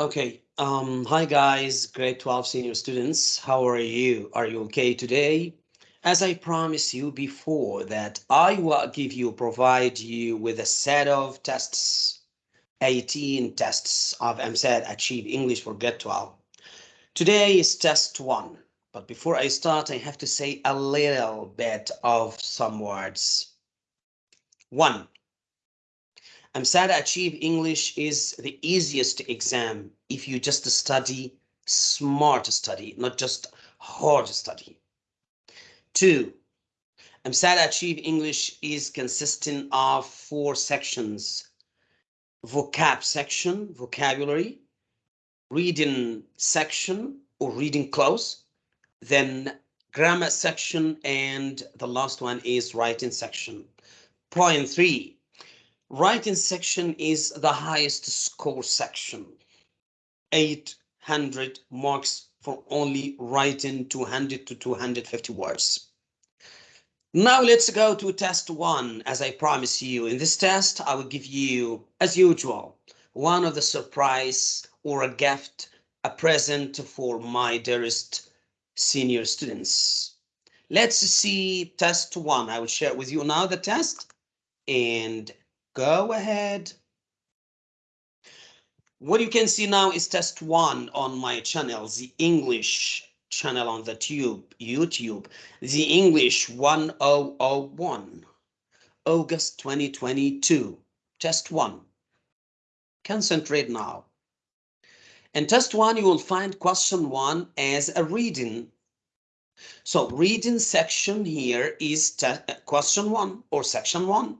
Okay, um, hi guys, grade 12 senior students. How are you? Are you okay today? As I promised you before that I will give you, provide you with a set of tests, 18 tests of EmSAT Achieve English for grade 12. Today is test one, but before I start, I have to say a little bit of some words. One, EmSAT Achieve English is the easiest exam if you just study smart study, not just hard study. Two, EmSAT Achieve English is consisting of four sections. Vocab section, vocabulary, reading section or reading cloze, then grammar section, and the last one is writing section. Point three, Writing section is the highest score section. 800 marks for only writing 200 to 250 words. Now let's go to test one. As I promised you, in this test, I will give you, as usual, one of the surprise or a gift, a present for my dearest senior students. Let's see test one. I will share with you now the test and Go ahead. What you can see now is test one on my channel, the English channel on the tube, YouTube, the English 1001, August 2022, test one. Concentrate now. In test one, you will find question one as a reading. So reading section here is question one or section one.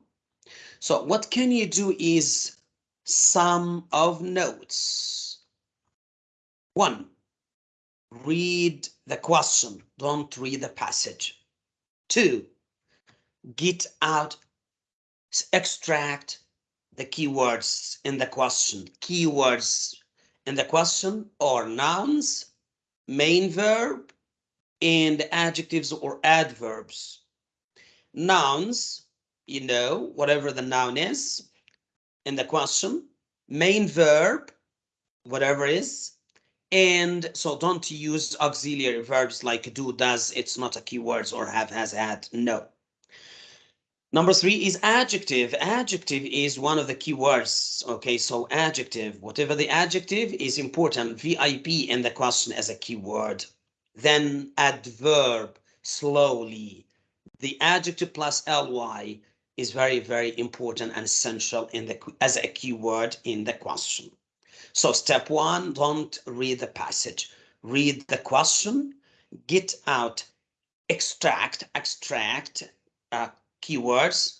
So what can you do is sum of notes. One, read the question, don't read the passage. Two, get out, extract the keywords in the question. Keywords in the question are nouns, main verb, and adjectives or adverbs. Nouns you know, whatever the noun is in the question, main verb, whatever is, and so don't use auxiliary verbs like do, does, it's not a keywords or have, has, had, no. Number three is adjective. Adjective is one of the keywords. Okay, so adjective, whatever the adjective is important. VIP in the question as a keyword. Then adverb, slowly. The adjective plus ly is very, very important and essential in the as a keyword in the question. So step one, don't read the passage. Read the question, get out, extract, extract uh, keywords,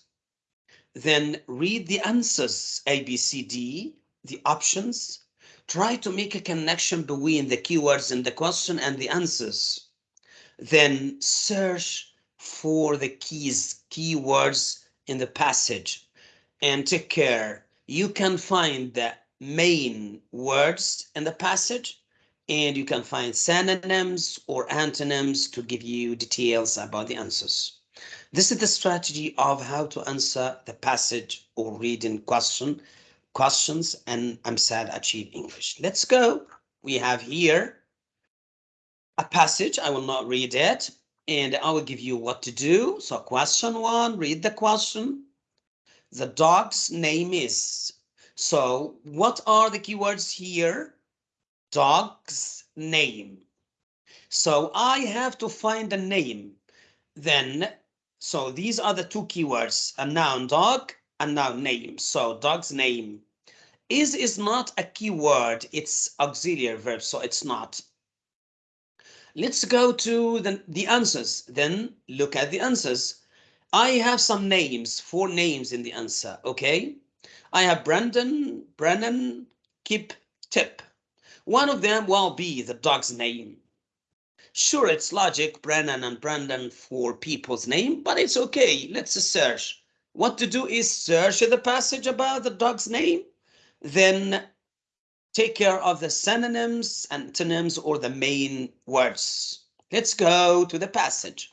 then read the answers, A, B, C, D, the options. Try to make a connection between the keywords in the question and the answers. Then search for the keys, keywords in the passage and take care. You can find the main words in the passage and you can find synonyms or antonyms to give you details about the answers. This is the strategy of how to answer the passage or reading question, questions and EmSAT Achieve English. Let's go. We have here a passage. I will not read it and I will give you what to do. So question one, read the question. The dog's name is. So what are the keywords here? Dog's name. So I have to find a name. Then, so these are the two keywords, a noun dog, a noun name. So dog's name. Is is not a keyword, it's auxiliary verb, so it's not. Let's go to the, the answers. Then look at the answers. I have some names, four names in the answer, okay? I have Brandon, Brennan, Kip, Tip. One of them will be the dog's name. Sure, it's logic, Brennan and Brandon for people's name, but it's okay. Let's search. What to do is search the passage about the dog's name, then take care of the synonyms, antonyms, or the main words. Let's go to the passage.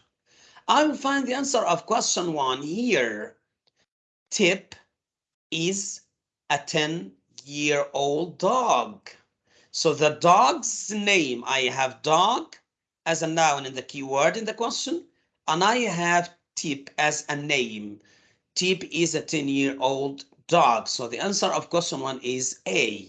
I will find the answer of question one here. Tip is a 10 year old dog. So the dog's name, I have dog as a noun in the keyword in the question, and I have Tip as a name. Tip is a 10 year old dog. So the answer of question one is A.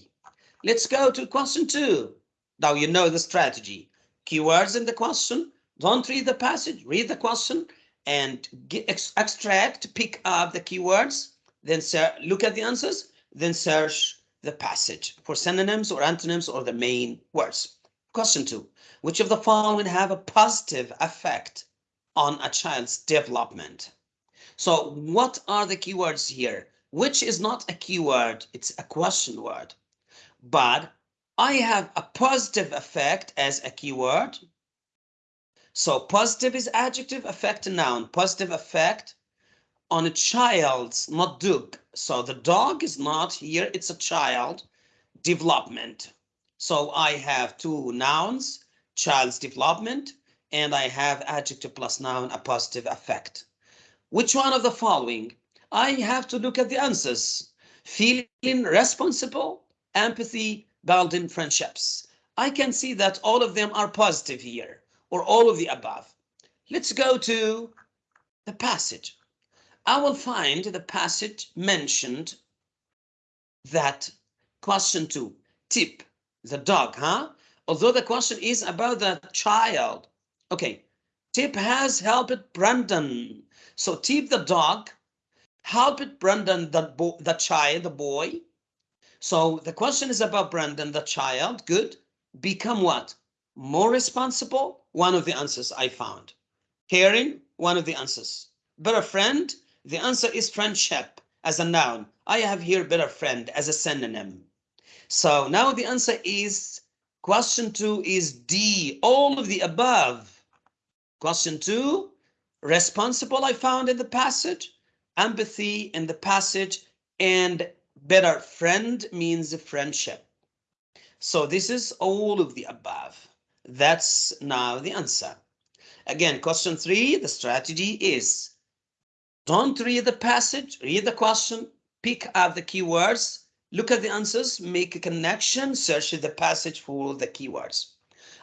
Let's go to question two. Now you know the strategy. Keywords in the question. Don't read the passage, read the question and get, ex extract, pick up the keywords, then look at the answers, then search the passage for synonyms or antonyms or the main words. Question two, which of the following have a positive effect on a child's development? So what are the keywords here? Which is not a keyword, it's a question word. But I have a positive effect as a keyword. So positive is adjective, effect noun. Positive effect on a child's, not dog. So the dog is not here, it's a child development. So I have two nouns, child's development, and I have adjective plus noun, a positive effect. Which one of the following? I have to look at the answers. Feeling responsible, empathy, building friendships. I can see that all of them are positive here, or all of the above. Let's go to the passage. I will find the passage mentioned that question two, tip, the dog, huh? Although the question is about the child. Okay, Tip has helped Brandon. So Tip the dog helped Brandon the, the child, the boy. So the question is about Brandon, the child. Good. Become what? More responsible? One of the answers I found. Caring? One of the answers. Better friend? The answer is friendship as a noun. I have here better friend as a synonym. So now the answer is question two is D, all of the above. Question two, responsible I found in the passage, empathy in the passage, and better friend means friendship. So this is all of the above. That's now the answer. Again, question three, the strategy is don't read the passage, read the question, pick up the keywords, look at the answers, make a connection, search the passage for the keywords.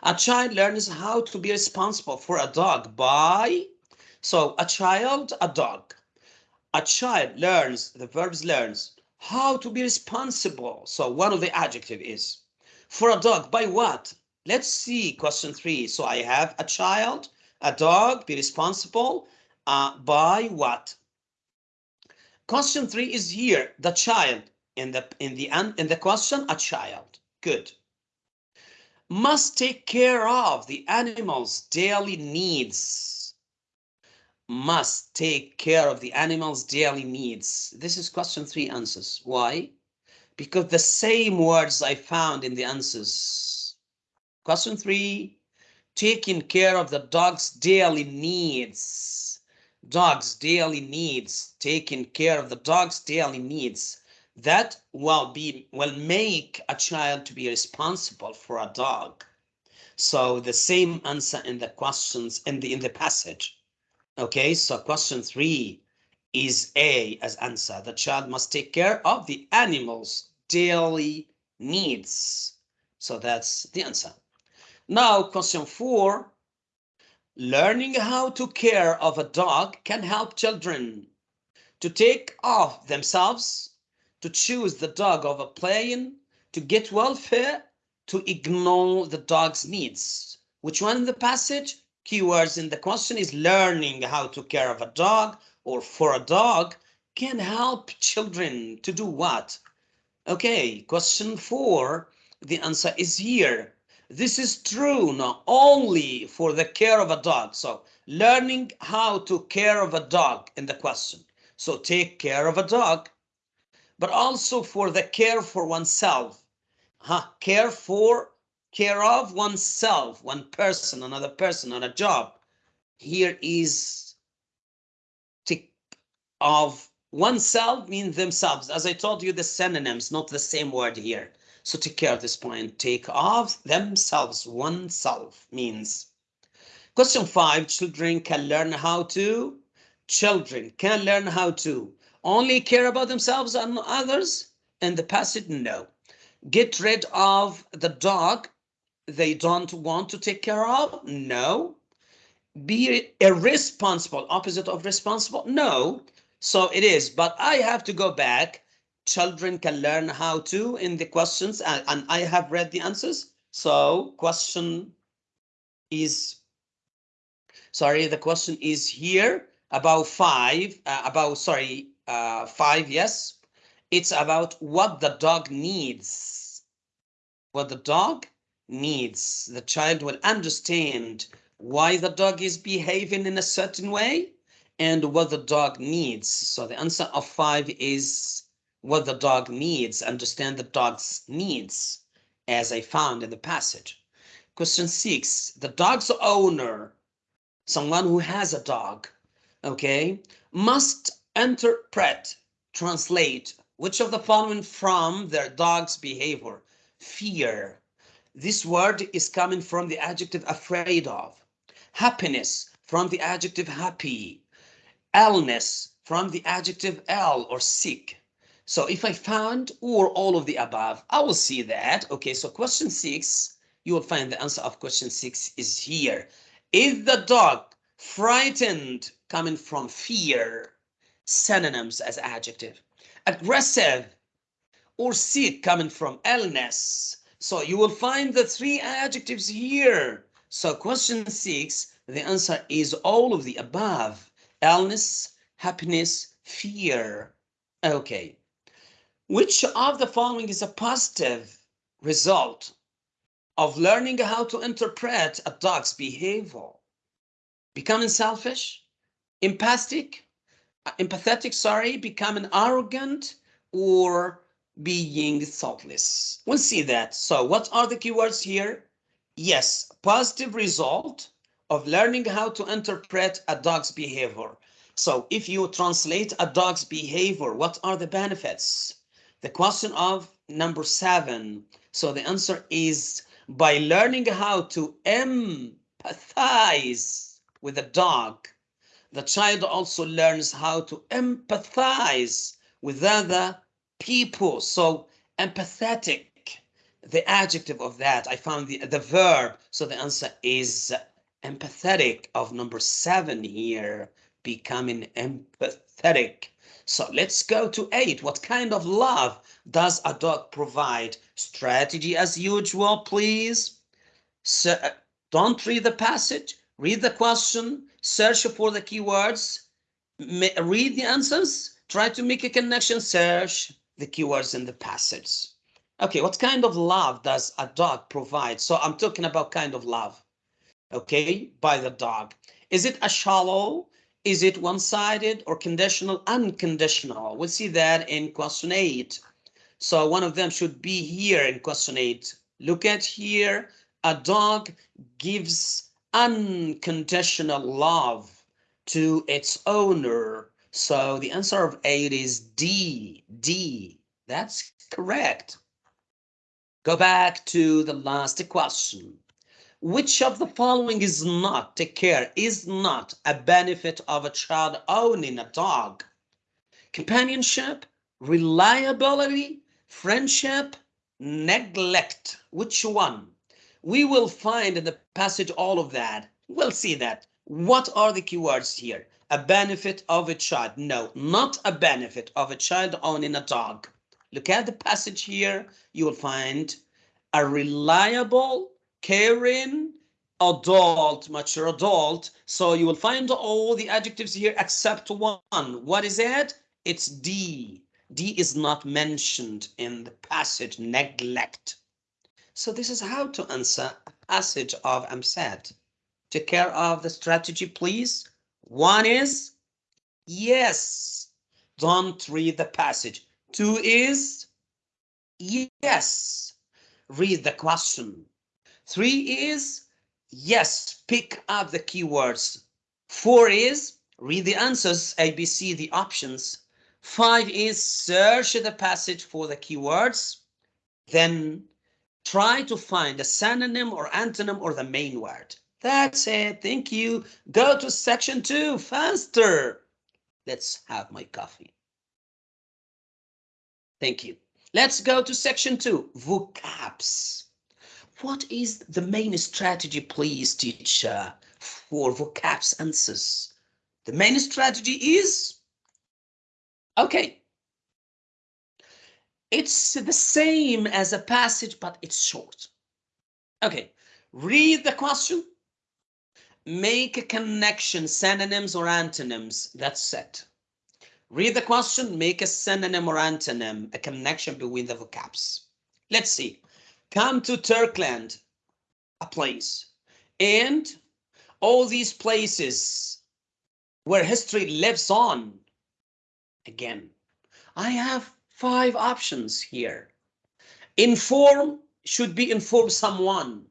A child learns how to be responsible for a dog by, so a child, a dog. A child learns, the verbs learns, how to be responsible. So one of the adjective is for a dog by what? Let's see question three. So I have a child, a dog, be responsible uh, by what? Question three is here, the child. In the in the end in the question, a child. Good. Must take care of the animal's daily needs. Must take care of the animal's daily needs. This is question three answers. Why? Because the same words I found in the answers. Question three, taking care of the dog's daily needs. Dog's daily needs, taking care of the dog's daily needs. That will be will make a child to be responsible for a dog. So the same answer in the questions in the in the passage. Okay, so question three is A as answer. The child must take care of the animal's daily needs. So that's the answer. Now, question four, learning how to care of a dog can help children to take off themselves, to choose the dog over playing, to get welfare, to ignore the dog's needs. Which one in the passage? Keywords in the question is learning how to care of a dog or for a dog can help children to do what? Okay, question four, the answer is here. This is true not only for the care of a dog. So learning how to care of a dog in the question. So take care of a dog, but also for the care for oneself. Huh? Care for, care of oneself, one person, another person, on a job. Here is take of oneself means themselves. As I told you, the synonyms, not the same word here. So take care of this point. Take of themselves, oneself means. Question five, children can learn how to. Children can learn how to only care about themselves and others. In the passage, no. Get rid of the dog they don't want to take care of? No. Be irresponsible, opposite of responsible? No. So it is, but I have to go back. Children can learn how to in the questions, and, and I have read the answers. So question is, sorry, the question is here about five, uh, about, sorry, uh, five, yes. It's about what the dog needs. What the dog needs. The child will understand why the dog is behaving in a certain way and what the dog needs. So the answer of five is what the dog needs. Understand the dog's needs as I found in the passage. Question six, the dog's owner, someone who has a dog, okay, must interpret, translate which of the following from their dog's behavior? Fear. This word is coming from the adjective afraid of. Happiness from the adjective happy. Illness from the adjective ill or sick. So if I found or all of the above, I will see that. Okay, so question six, you will find the answer of question six is here. Is the dog frightened coming from fear? Synonyms as adjective aggressive or sick coming from illness. So you will find the three adjectives here. So question six, the answer is all of the above. Illness, happiness, fear. Okay. Which of the following is a positive result of learning how to interpret a dog's behavior? Becoming selfish, empathic, uh, empathetic, sorry, becoming arrogant or being thoughtless. We'll see that. So what are the keywords here? Yes, positive result of learning how to interpret a dog's behavior. So if you translate a dog's behavior, what are the benefits? The question of number seven. So the answer is by learning how to empathize with a dog, the child also learns how to empathize with other people. So empathetic, the adjective of that, I found the, the verb. So the answer is empathetic of number seven here, becoming empathetic. So let's go to eight. What kind of love does a dog provide? Strategy as usual, please. So, uh, don't read the passage, read the question, search for the keywords, read the answers, try to make a connection, search the keywords in the passage. Okay, what kind of love does a dog provide? So I'm talking about kind of love, okay, by the dog. Is it a shallow? Is it one-sided or conditional? Unconditional. We'll see that in question eight. So one of them should be here in question eight. Look at here. A dog gives unconditional love to its owner. So the answer of eight is D, D. That's correct. Go back to the last question. Which of the following is not, take care, is not a benefit of a child owning a dog? Companionship, reliability, friendship, neglect. Which one? we will find in the passage all of that. We'll see that. What are the keywords here? A benefit of a child. No, not a benefit of a child owning a dog. Look at the passage here. You will find a reliable, caring, adult, mature adult. So you will find all the adjectives here except one. What is it? It's D. D is not mentioned in the passage, neglect. So this is how to answer a passage of EmSAT. Take care of the strategy, please. One is yes. Don't read the passage. Two is yes. Read the question. Three is yes. Pick up the keywords. Four is read the answers, ABC, the options. Five is search the passage for the keywords. Then try to find a synonym or antonym or the main word. That's it. Thank you. Go to section two faster. Let's have my coffee. Thank you. Let's go to section two, vocabs. What is the main strategy, please, teacher, for vocabs answers? The main strategy is, okay, it's the same as a passage, but it's short. Okay, read the question, make a connection, synonyms or antonyms, that's it. Read the question, make a synonym or antonym, a connection between the vocabs. Let's see. Come to Turkland, a place, and all these places where history lives on. Again, I have five options here. Inform should be inform someone.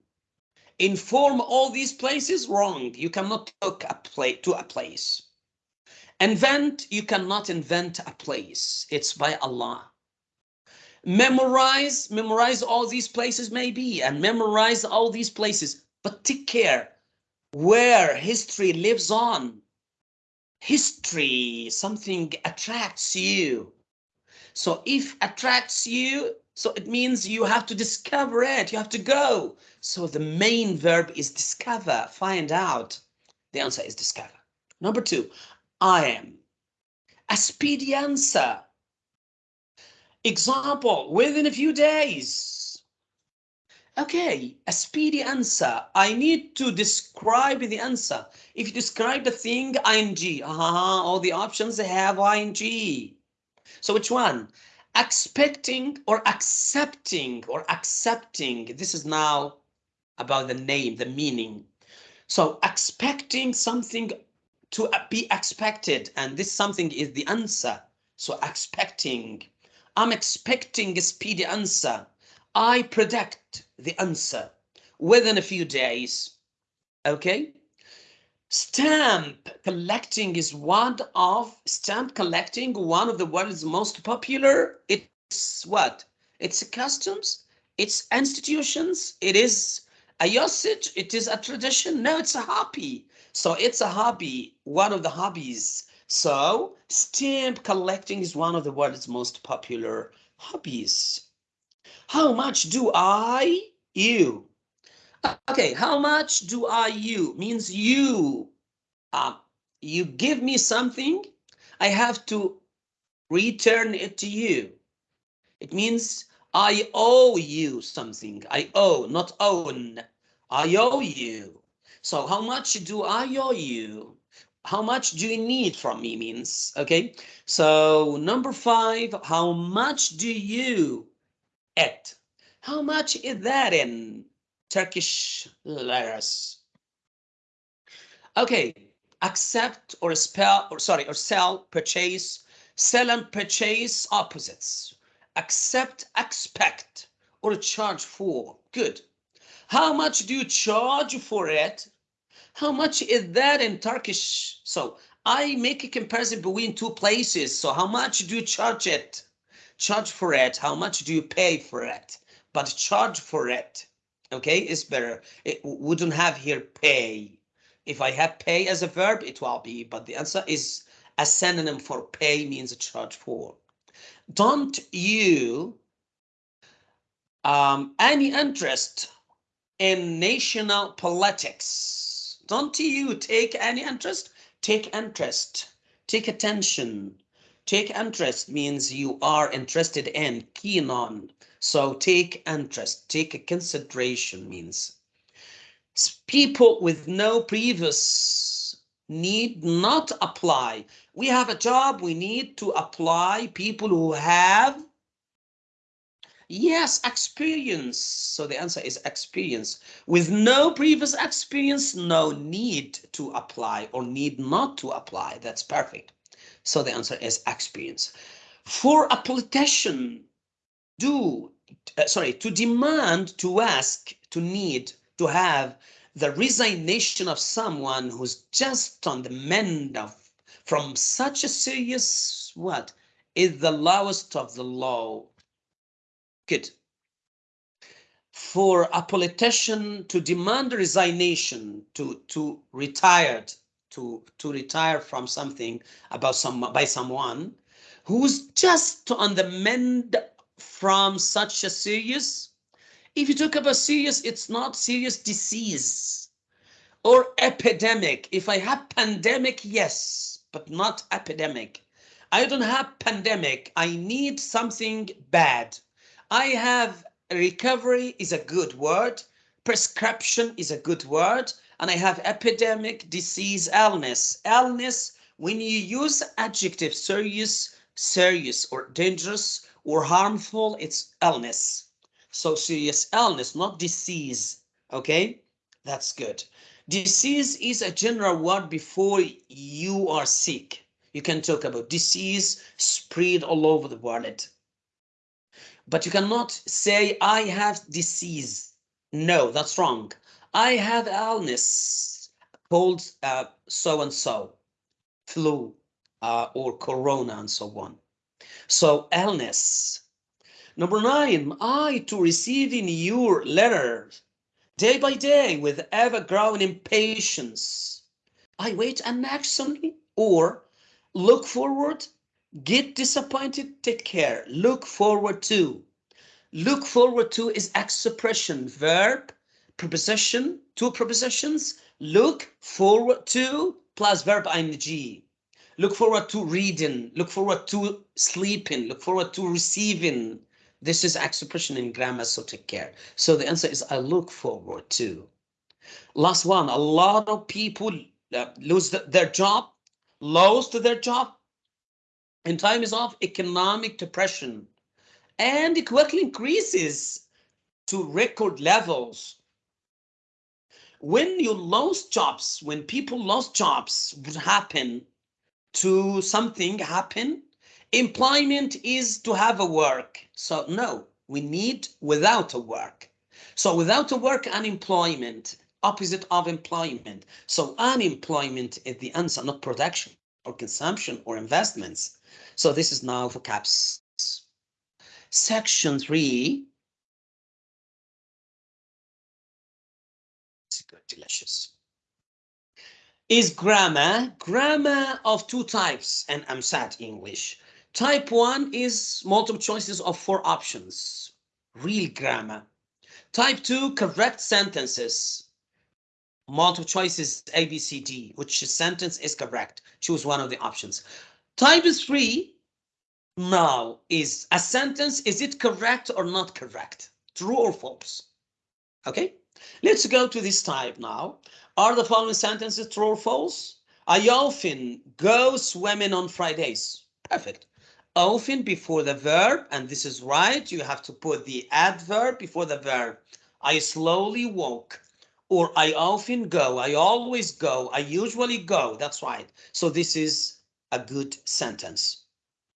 Inform all these places wrong. You cannot talk a place to a place. Invent, you cannot invent a place. It's by Allah. Memorize, memorize all these places maybe, and memorize all these places, but take care where history lives on. History, something attracts you. So if attracts you, so it means you have to discover it, you have to go. So the main verb is discover, find out. The answer is discover. Number two, I am. A speedy answer. Example, within a few days. Okay, a speedy answer. I need to describe the answer. If you describe the thing, ing. Uh -huh, all the options have ing. So which one? Expecting or accepting or accepting. This is now about the name, the meaning. So expecting something to be expected and this something is the answer. So expecting. I'm expecting a speedy answer. I predict the answer within a few days. Okay stamp collecting is one of stamp collecting one of the world's most popular it's what it's customs it's institutions it is a usage it is a tradition no it's a hobby so it's a hobby, one of the hobbies. So stamp collecting is one of the world's most popular hobbies. How much do I you? Okay, how much do I you means you. Uh, you give me something, I have to return it to you. It means I owe you something. I owe, not own. I owe you. So how much do I owe you? How much do you need from me means, okay? So number five, how much do you et? How much is that in Turkish liras? Okay, accept or spell or sorry or sell, purchase, sell and purchase opposites. Accept, expect, or charge for. Good. How much do you charge for it? How much is that in Turkish? So I make a comparison between two places. So how much do you charge it? Charge for it. How much do you pay for it? But charge for it. Okay, is better. It wouldn't have here pay. If I have pay as a verb, it will be. But the answer is a synonym for pay means a charge for. Don't you um, any interest in national politics? Don't you take any interest? Take interest. Take attention. Take interest means you are interested in, keen on. So take interest. Take a consideration means people with no previous need not apply. We have a job. We need to apply people who have Yes, experience. So the answer is experience. With no previous experience, no need to apply or need not to apply. That's perfect. So the answer is experience. For a politician, do, uh, sorry, to demand, to ask, to need, to have the resignation of someone who's just on the mend of from such a serious what is the lowest of the low Good. For a politician to demand resignation, to to retired, to to retire from something about some by someone who's just on the mend from such a serious? If you talk about serious, it's not serious disease or epidemic. If I have pandemic, yes, but not epidemic. I don't have pandemic. I need something bad. I have recovery is a good word. Prescription is a good word. And I have epidemic, disease, illness. Illness, when you use adjective serious, serious or dangerous or harmful, it's illness. So serious illness, not disease. Okay, that's good. Disease is a general word before you are sick. You can talk about disease spread all over the world. But you cannot say, I have disease. No, that's wrong. I have illness called uh, so and so, flu uh, or corona and so on. So illness. Number nine, I to receiving your letter day by day with ever growing impatience. I wait anxiously or look forward, get disappointed, take care, look forward to. Look forward to is expression, verb, preposition, two prepositions, look forward to plus verb ing. Look forward to reading, look forward to sleeping, look forward to receiving. This is expression in grammar, so take care. So the answer is I look forward to. Last one, a lot of people uh, lose the, their job lost their job in times of economic depression and it quickly increases to record levels. When you lost jobs, when people lost jobs would happen to something happen, employment is to have a work. So no, we need without a work. So without a work, unemployment opposite of employment. So unemployment is the answer, not production or consumption or investments. So this is now for caps. Section three. Delicious. Is grammar, grammar of two types, and EmSAT English. Type one is multiple choices of four options, real grammar. Type two, correct sentences multiple choices A, B, C, D, which sentence is correct. Choose one of the options. Type three now is a sentence, is it correct or not correct? True or false? Okay, let's go to this type now. Are the following sentences true or false? I often go swimming on Fridays. Perfect. Often before the verb, and this is right, you have to put the adverb before the verb. I slowly walk or I often go, I always go, I usually go. That's right. So this is a good sentence.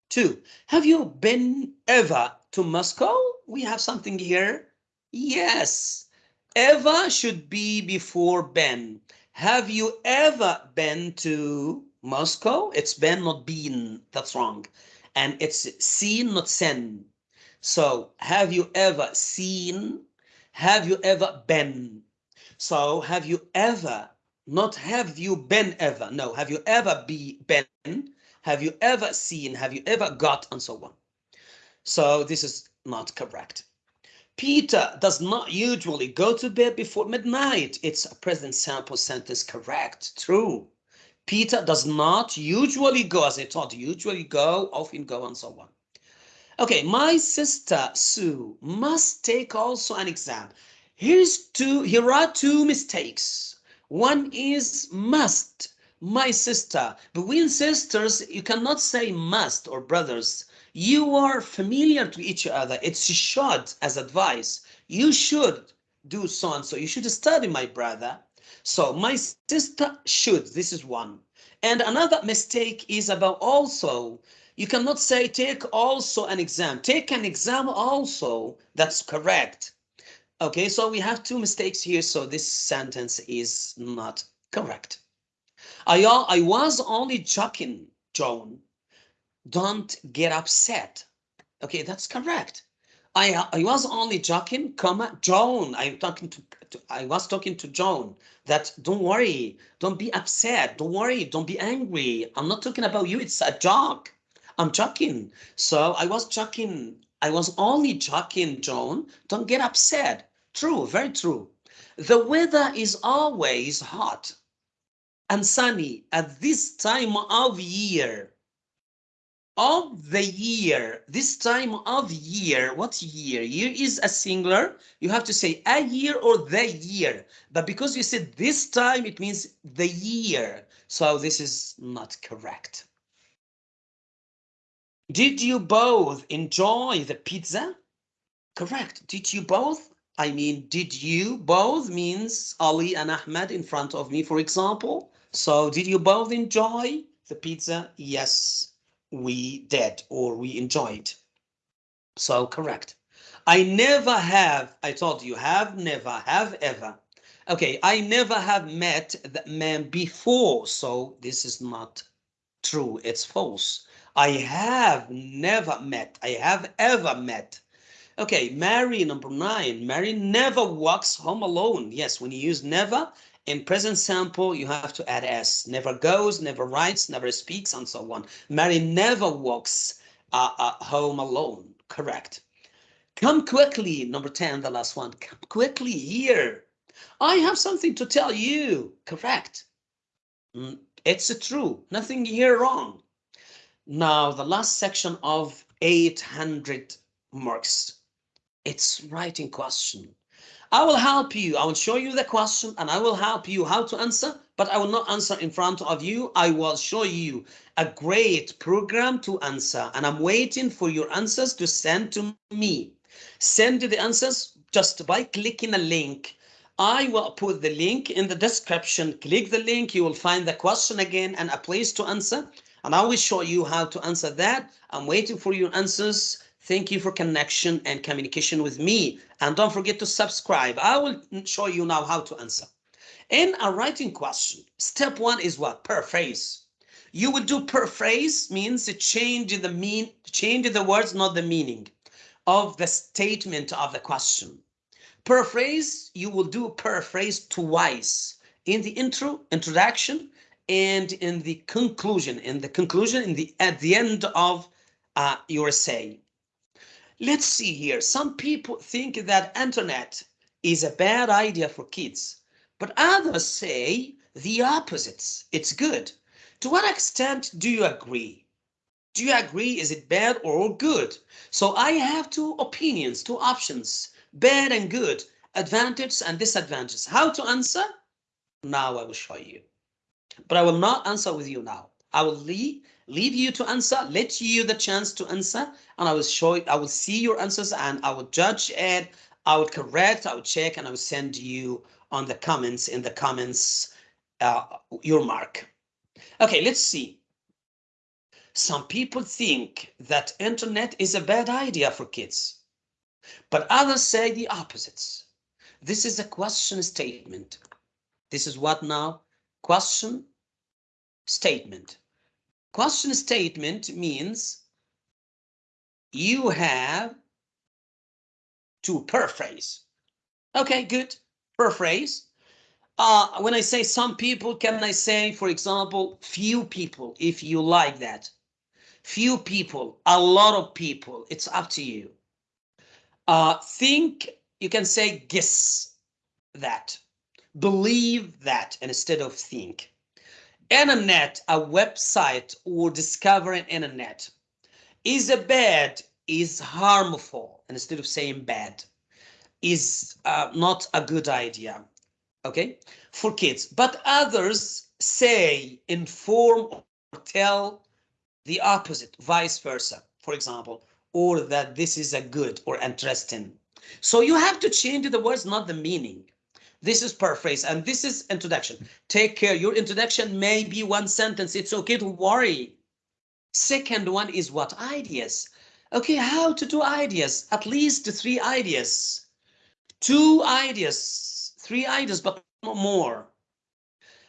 Two, have you been ever to Moscow? We have something here. Yes, ever should be before been. Have you ever been to Moscow? It's been, not been. That's wrong. And it's seen, not seen. So have you ever seen? Have you ever been? So have you ever, not have you been ever, no, have you ever be been, have you ever seen, have you ever got, and so on. So this is not correct. Peter does not usually go to bed before midnight. It's a present sample sentence, correct, true. Peter does not usually go, as I taught, usually go, often go, and so on. Okay, my sister Sue must take also an exam. Here's two, here are two mistakes. One is must, my sister. Between sisters, you cannot say must or brothers. You are familiar to each other. It's should as advice. You should do so and so. You should study, my brother. So my sister should. This is one. And another mistake is about also. You cannot say take also an exam. Take an exam also. That's correct. Okay, so we have two mistakes here, so this sentence is not correct. I, I was only joking, Joan. Don't get upset. Okay, that's correct. I uh, I was only joking, comma, Joan. I'm talking to, to I was talking to Joan that don't worry, don't be upset, don't worry, don't be angry. I'm not talking about you, it's a joke. I'm joking. So I was joking I was only joking, Joan. Don't get upset. True, very true. The weather is always hot and sunny at this time of year. Of the year, this time of year, what year? Year is a singular. You have to say a year or the year. But because you said this time, it means the year. So this is not correct. Did you both enjoy the pizza? Correct. Did you both? I mean, did you both means Ali and Ahmed in front of me, for example. So did you both enjoy the pizza? Yes, we did, or we enjoyed. So correct. I never have, I told you, have never, have ever. Okay, I never have met that man before, so this is not true, it's false. I have never met. I have ever met. Okay, Mary, number nine. Mary never walks home alone. Yes, when you use never in present sample, you have to add s. Never goes, never writes, never speaks, and so on. Mary never walks uh, uh, home alone. Correct. Come quickly, number 10, the last one. Come quickly here. I have something to tell you. Correct. Mm, it's true. Nothing here wrong. Now, the last section of 800 marks, it's writing question. I will help you. I will show you the question and I will help you how to answer, but I will not answer in front of you. I will show you a great program to answer and I'm waiting for your answers to send to me. Send the answers just by clicking a link. I will put the link in the description. Click the link. You will find the question again and a place to answer and I will show you how to answer that. I'm waiting for your answers. Thank you for connection and communication with me. And don't forget to subscribe. I will show you now how to answer. In a writing question, step one is what? Paraphrase. You would do paraphrase means to change the mean, change the words, not the meaning of the statement of the question. Paraphrase, you will do paraphrase twice in the intro, introduction, and in the conclusion, in the conclusion, in the at the end of uh, your essay. Let's see here. Some people think that internet is a bad idea for kids, but others say the opposites. It's good. To what extent do you agree? Do you agree? Is it bad or good? So I have two opinions, two options, bad and good, advantages and disadvantages. How to answer? Now I will show you but I will not answer with you now. I will leave, leave you to answer, let you the chance to answer, and I will show it. I will see your answers and I will judge it, I will correct, I will check, and I will send you on the comments, in the comments, uh, your mark. Okay, let's see. Some people think that internet is a bad idea for kids, but others say the opposites. This is a question statement. This is what now? Question statement. Question statement means you have to paraphrase. Okay, good. Paraphrase. Uh, when I say some people, can I say, for example, few people, if you like that? Few people, a lot of people, it's up to you. Uh, think, you can say guess that, believe that instead of think internet, a website or discovering internet is a bad, is harmful, instead of saying bad, is uh, not a good idea, okay, for kids. But others say, inform or tell the opposite, vice versa, for example, or that this is a good or interesting. So you have to change the words, not the meaning. This is paraphrase and this is introduction. Take care. Your introduction may be one sentence. It's okay to worry. Second one is what ideas. Okay, how to do ideas? At least three ideas. Two ideas, three ideas, but more.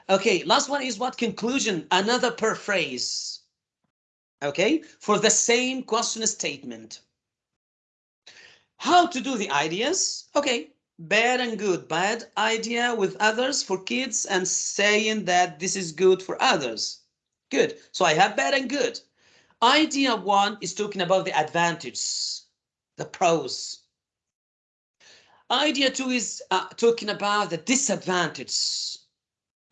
Okay, last one is what conclusion? Another paraphrase. Okay, for the same question statement. How to do the ideas? Okay, bad and good bad idea with others for kids and saying that this is good for others good so i have bad and good idea one is talking about the advantages the pros. Idea two is uh, talking about the disadvantages,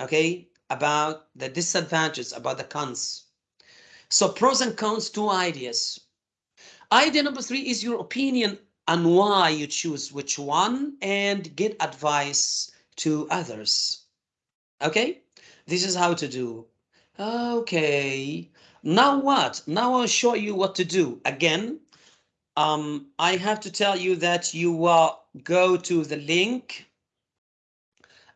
okay, about the disadvantages, about the cons. So pros and cons, two ideas. Idea number three is your opinion on why you choose which one and get advice to others. Okay, this is how to do. Okay, now what? Now I'll show you what to do. Again, um, I have to tell you that you will go to the link.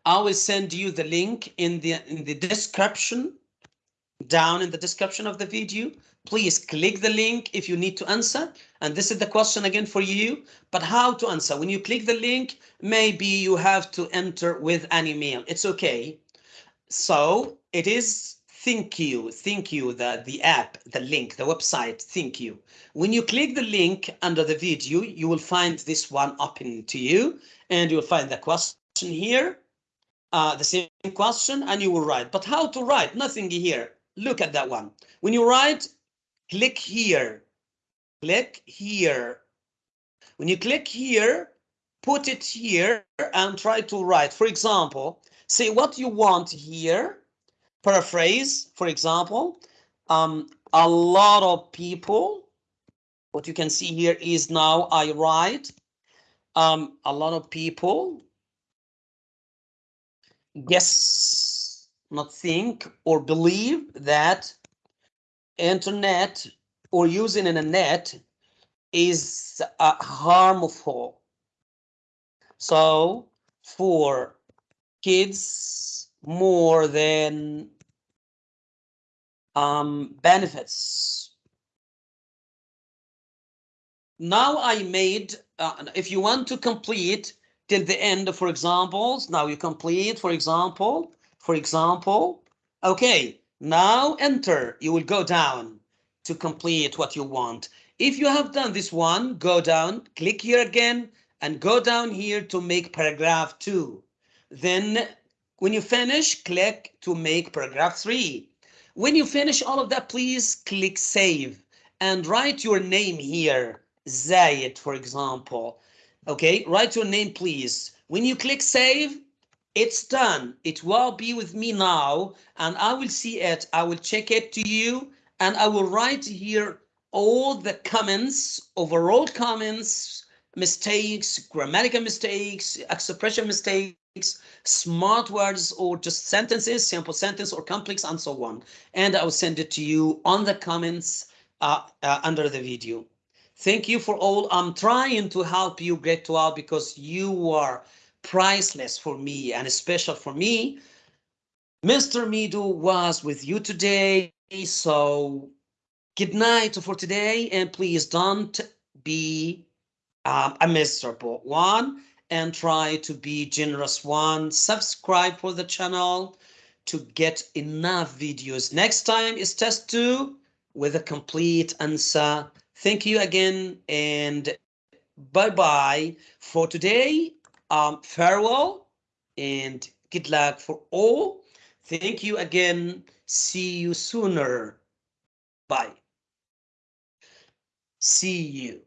I will send you the link in the in the description, down in the description of the video. Please click the link if you need to answer. And this is the question again for you, but how to answer? When you click the link, maybe you have to enter with an email. It's okay. So it is thank you, Thank you, the, the app, the link, the website, thank you. When you click the link under the video, you will find this one open to you and you'll find the question here, uh, the same question and you will write. But how to write? Nothing here. Look at that one. When you write, click here, click here. When you click here, put it here and try to write. For example, say what you want here paraphrase, for example, um, a lot of people, what you can see here is now I write, um, a lot of people guess, not think or believe that internet or using internet is uh, harmful. So for kids more than um, benefits. Now I made, uh, if you want to complete till the end, for examples, now you complete, for example, for example, okay, now enter, you will go down to complete what you want. If you have done this one, go down, click here again, and go down here to make paragraph two. Then when you finish, click to make paragraph three. When you finish all of that, please click save and write your name here. Zayed, for example. Okay, write your name, please. When you click save, it's done. It will be with me now and I will see it. I will check it to you and I will write here all the comments, overall comments, mistakes, grammatical mistakes, expression mistakes, smart words or just sentences, simple sentence or complex and so on. And I will send it to you on the comments uh, uh, under the video. Thank you for all. I'm trying to help you get to out because you are priceless for me and special for me. Mr. Midu was with you today. So good night for today. And please don't be um, a miserable one and try to be generous one. Subscribe for the channel to get enough videos. Next time is test two with a complete answer. Thank you again and bye-bye for today. Um, farewell and good luck for all. Thank you again. See you sooner. Bye. See you.